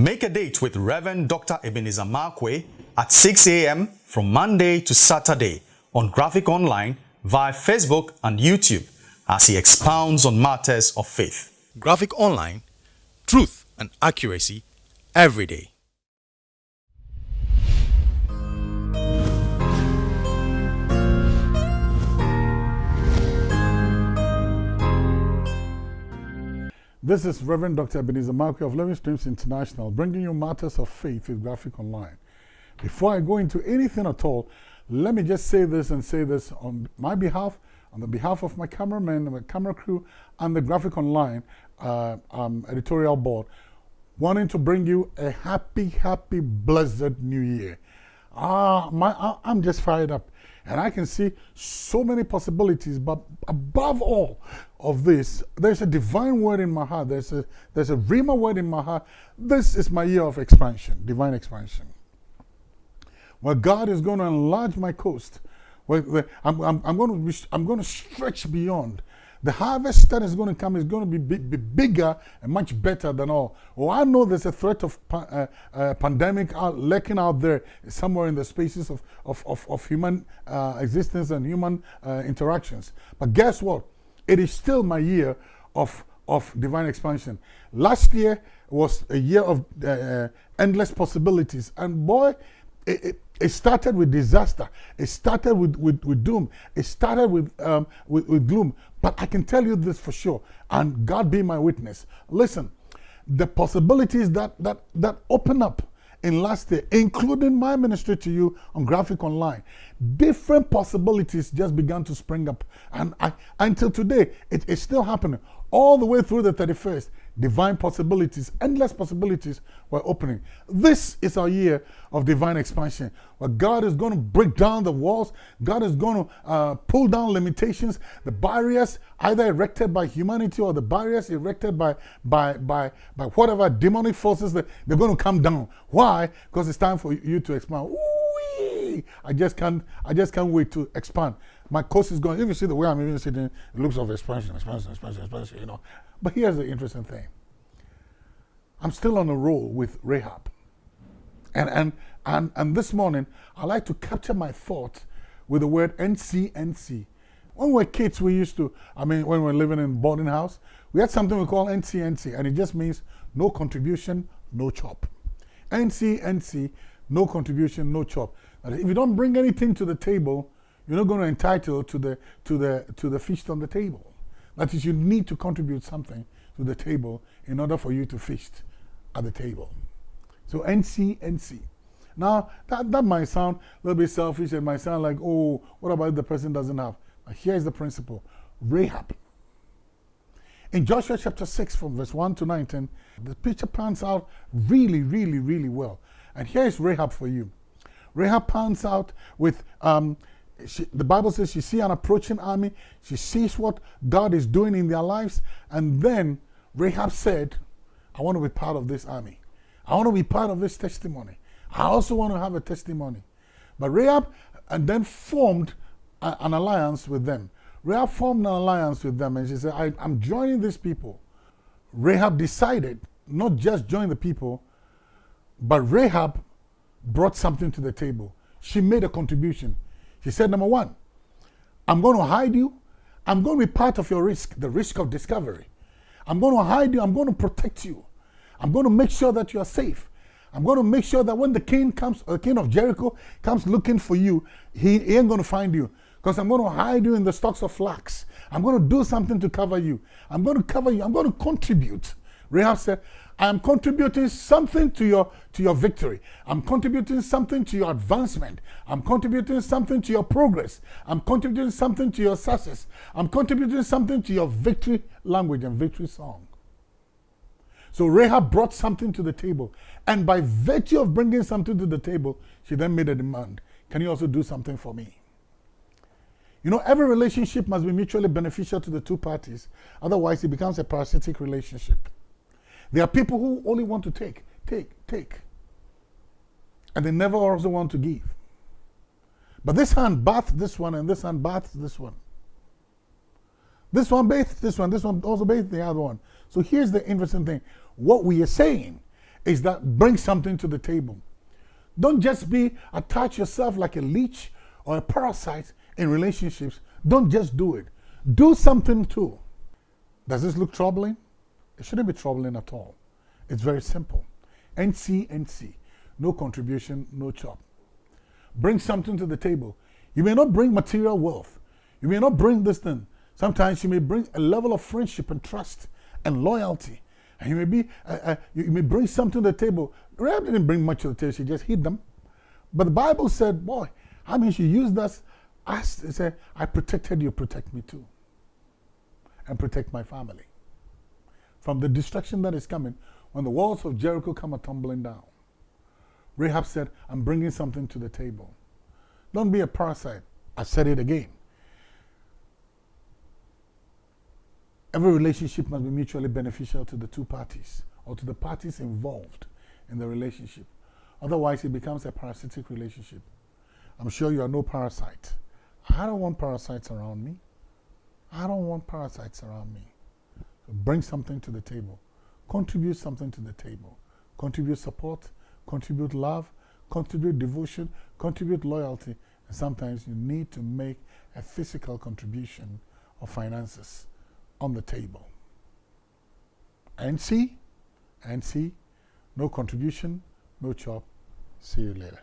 Make a date with Reverend Dr. Ebenezer Markwei at 6 a.m. from Monday to Saturday on Graphic Online via Facebook and YouTube as he expounds on matters of faith. Graphic Online, truth and accuracy every day. This is Reverend Dr. Ebenezer Markwei of Living Streams International, bringing you matters of faith with Graphic Online. Before I go into anything at all, let me just say this and say this on my behalf, on the behalf of my cameraman, my camera crew, and the Graphic Online uh, um, editorial board, wanting to bring you a happy, happy, blessed new year. Ah, my, I'm just fired up. And I can see so many possibilities, but above all of this, there's a divine word in my heart. There's a, there's a Rhema word in my heart. This is my year of expansion, divine expansion. Where God is going to enlarge my coast. Where, where I'm, I'm, I'm, going to I'm going to stretch beyond. The harvest that is going to come is going to be, be bigger and much better than all. Oh, I know there's a threat of pa uh, uh, pandemic out, lurking out there somewhere in the spaces of, of, of, of human uh, existence and human uh, interactions. But guess what? It is still my year of, of divine expansion. Last year was a year of uh, uh, endless possibilities. And boy, it, it, it, started with disaster. It started with, with, with doom. It started with, um, with, with gloom. But I can tell you this for sure, and God be my witness. Listen, the possibilities that, that, that open up in last year, including my ministry to you on Graphic Online, different possibilities just began to spring up. And I, until today, it is still happening. All the way through the 31st, divine possibilities, endless possibilities were opening. This is our year of divine expansion, where God is going to break down the walls, God is going to uh, pull down limitations, the barriers either erected by humanity or the barriers erected by, by, by, by whatever demonic forces, that they're going to come down. Why? Because it's time for you to expand. Ooh, I just can't, I just can't wait to expand. My course is going, if you see the way I'm even sitting, it looks of expansion, expansion, expansion, expansion, you know. But here's the interesting thing. I'm still on a roll with Rahab. And, and, and, and this morning, I like to capture my thoughts with the word NCNC. When we were kids, we used to, I mean, when we were living in boarding house, we had something we call NCNC, and it just means no contribution, no chop. NCNC, no contribution, no chop. if you don't bring anything to the table, you're not going to entitle to the, to, the, to the feast on the table. That is, you need to contribute something to the table in order for you to feast at the table. So NC, NC. Now, that, that might sound a little bit selfish. It might sound like, oh, what about the person doesn't have? But here's the principle. Rahab. In Joshua chapter 6 from verse 1 to 19, the picture pans out really, really, really well. And here is Rahab for you. Rahab pans out with um, she, the Bible says she sees an approaching army. She sees what God is doing in their lives. And then Rahab said, I want to be part of this army. I want to be part of this testimony. I also want to have a testimony. But Rahab and then formed a, an alliance with them. Rahab formed an alliance with them and she said, I, I'm joining these people. Rahab decided not just join the people, but Rahab brought something to the table. She made a contribution. She said, number one, I'm going to hide you. I'm going to be part of your risk, the risk of discovery. I'm going to hide you. I'm going to protect you. I'm going to make sure that you are safe. I'm going to make sure that when the king comes, the king of Jericho comes looking for you, he, he ain't going to find you. Because I'm going to hide you in the stocks of flax. I'm going to do something to cover you. I'm going to cover you. I'm going to contribute. Rahab said, I am contributing something to your, to your victory. I'm contributing something to your advancement. I'm contributing something to your progress. I'm contributing something to your success. I'm contributing something to your victory language and victory song. So Rahab brought something to the table. And by virtue of bringing something to the table, she then made a demand. Can you also do something for me? You know, every relationship must be mutually beneficial to the two parties. Otherwise, it becomes a parasitic relationship. There are people who only want to take, take, take. And they never also want to give. But this hand bathed this one, and this hand bathed this one. This one bathed this one, this one also bathed the other one. So here's the interesting thing. What we are saying is that bring something to the table. Don't just be attach yourself like a leech or a parasite in relationships. Don't just do it. Do something too. Does this look troubling? It shouldn't be troubling at all. It's very simple. NC, NC. No contribution, no chop. Bring something to the table. You may not bring material wealth. You may not bring this thing. Sometimes you may bring a level of friendship and trust and loyalty. And you may be, uh, uh, you may bring something to the table. Rahab didn't bring much to the table. She just hid them. But the Bible said, boy, I mean, she used that as, said, I protected you, protect me too. And protect my family. From the destruction that is coming, when the walls of Jericho come a tumbling down. Rahab said, I'm bringing something to the table. Don't be a parasite. I said it again. Every relationship must be mutually beneficial to the two parties or to the parties involved in the relationship. Otherwise, it becomes a parasitic relationship. I'm sure you are no parasite. I don't want parasites around me. I don't want parasites around me. Bring something to the table. Contribute something to the table. Contribute support, contribute love, contribute devotion, contribute loyalty. And sometimes you need to make a physical contribution of finances on the table. NC, and see, no contribution, no chop. See you later.